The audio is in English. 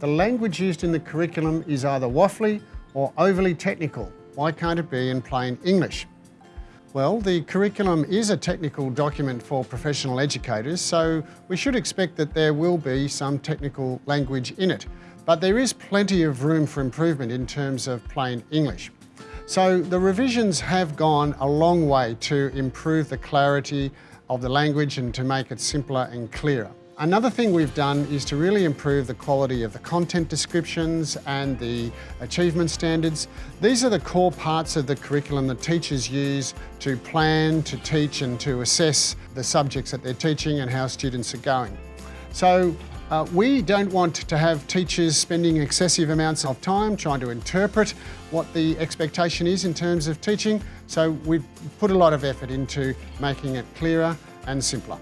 the language used in the curriculum is either waffly or overly technical. Why can't it be in plain English? Well, the curriculum is a technical document for professional educators, so we should expect that there will be some technical language in it. But there is plenty of room for improvement in terms of plain English. So the revisions have gone a long way to improve the clarity of the language and to make it simpler and clearer. Another thing we've done is to really improve the quality of the content descriptions and the achievement standards. These are the core parts of the curriculum that teachers use to plan, to teach and to assess the subjects that they're teaching and how students are going. So uh, we don't want to have teachers spending excessive amounts of time trying to interpret what the expectation is in terms of teaching. So we've put a lot of effort into making it clearer and simpler.